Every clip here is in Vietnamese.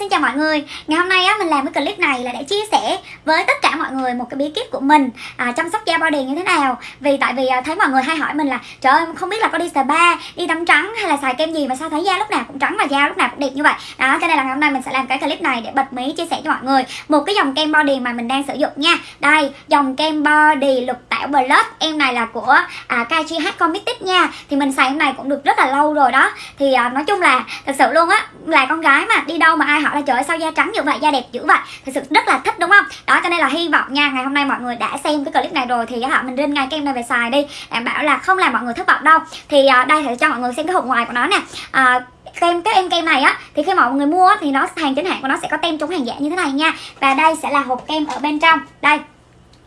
xin chào mọi người. Ngày hôm nay á, mình làm cái clip này là để chia sẻ với tất cả mọi người một cái bí kíp của mình à, chăm sóc da body như thế nào. Vì tại vì à, thấy mọi người hay hỏi mình là Trời ơi không biết là có đi spa, đi tắm trắng hay là xài kem gì mà sao thấy da lúc nào cũng trắng và da lúc nào cũng đẹp như vậy? Đó cho nên là ngày hôm nay mình sẽ làm cái clip này để bật mí chia sẻ cho mọi người Một cái dòng kem body mà mình đang sử dụng nha. Đây dòng kem body lục tảo plus Em này là của à, KGH Committed nha. Thì mình xài em này cũng được rất là lâu rồi đó. Thì à, nói chung là thật sự luôn á là con gái mà đi đâu mà ai hỏi là trời ơi sao da trắng như vậy da đẹp dữ vậy. Thật sự rất là thích đúng không? Đó cho nên là hy vọng nha ngày hôm nay mọi người đã xem cái clip này rồi thì họ mình rinh ngay kem này về xài đi. Đảm bảo là không làm mọi người thất vọng đâu. Thì à, đây thì cho mọi người xem cái hộp ngoài của nó nè. À, kem cái em kem này á thì khi mọi người mua thì nó hàng chính hãng của nó sẽ có tem chống hàng giả như thế này nha. Và đây sẽ là hộp kem ở bên trong. Đây.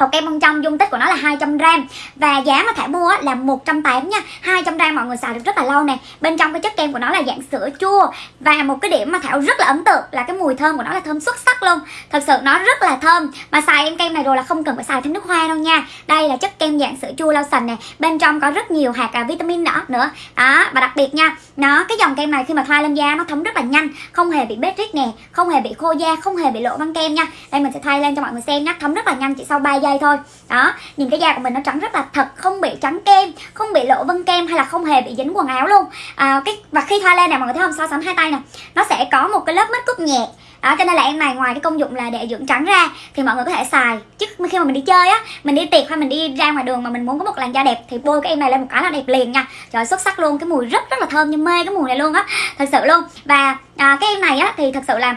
Hộp kem bên trong dung tích của nó là 200 gram. Và giá mà Thảo mua là 180 nha. 200 gram mọi người xài được rất là lâu nè. Bên trong cái chất kem của nó là dạng sữa chua. Và một cái điểm mà Thảo rất là ấn tượng là cái mùi thơm của nó là thơm xuất sắc luôn. Thật sự nó rất là thơm. Mà xài em kem này rồi là không cần phải xài thêm nước hoa đâu nha. Đây là chất kem dạng sữa chua lau sành nè. Bên trong có rất nhiều hạt à, vitamin nữa nữa. Đó và đặc biệt nha Nó cái dòng kem này khi mà thoa lên da nó thấm rất là nhanh. Không hề bị bết rít nè Không hề bị khô da Không hề bị lộ băng kem nha. Đây mình sẽ thay lên cho mọi người xem nhá. Thấm rất là nhanh chỉ sau 3 giây thôi. Đó nhìn cái da của mình nó trắng rất là thật không bị trắng kem không bị lộ vân kem hay là không hề bị dính quần áo luôn. À, cái và khi thoa lên này mọi người thấy không? So sánh hai tay nè nó sẽ có một cái lớp mít cúc nhẹ. Đó cho nên là em này ngoài cái công dụng là để dưỡng trắng ra thì mọi người có thể xài. Chứ khi mà mình đi chơi á mình đi tiệc hay mình đi ra ngoài đường mà mình muốn có một làn da đẹp thì bôi cái em này lên một cái là đẹp liền nha. Trời xuất sắc luôn cái mùi rất rất là thơm như mê cái mùi này luôn á thật sự luôn. Và à, cái em này á thì thật sự là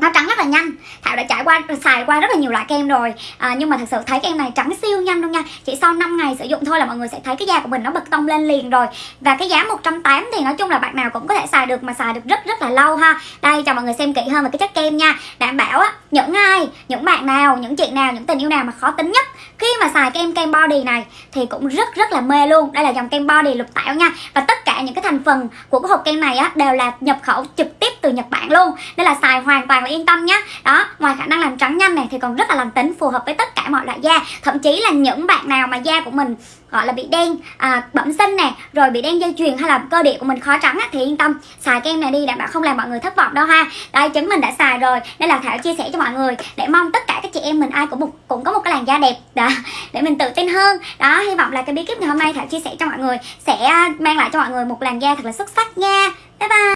nó trắng rất là nhanh. Thảo đã trải qua xài qua rất là nhiều loại kem rồi. À, nhưng mà thật sự thấy kem này trắng siêu nhanh luôn nha. Chỉ sau 5 ngày sử dụng thôi là mọi người sẽ thấy cái da của mình nó bật tông lên liền rồi. Và cái giá 180 thì nói chung là bạn nào cũng có thể xài được mà xài được rất rất là lâu ha. Đây cho mọi người xem kỹ hơn về cái chất kem nha. Đảm bảo á những ai những bạn nào những chị nào những tình yêu nào mà khó tính nhất khi mà xài kem kem body này thì cũng rất rất là mê luôn. Đây là dòng kem body lục tảo nha. Và tất cả những cái thành phần của cái hộp kem này á đều là nhập khẩu trực từ Nhật Bản luôn. Nên là xài hoàn toàn là yên tâm nhá. Đó ngoài khả năng làm trắng nhanh này thì còn rất là lành tính phù hợp với tất cả mọi loại da. Thậm chí là những bạn nào mà da của mình gọi là bị đen à, bẩm sinh nè rồi bị đen dây chuyền hay là cơ địa của mình khó trắng á, thì yên tâm. Xài kem này đi đảm bảo không làm mọi người thất vọng đâu ha. Đây chứng mình đã xài rồi. Nên là thảo chia sẻ cho mọi người để mong tất cả các chị em mình ai cũng một, cũng có một cái làn da đẹp. Đó để mình tự tin hơn. Đó hy vọng là cái bí kíp ngày hôm nay thảo chia sẻ cho mọi người sẽ à, mang lại cho mọi người một làn da thật là xuất sắc nha. Bye bye.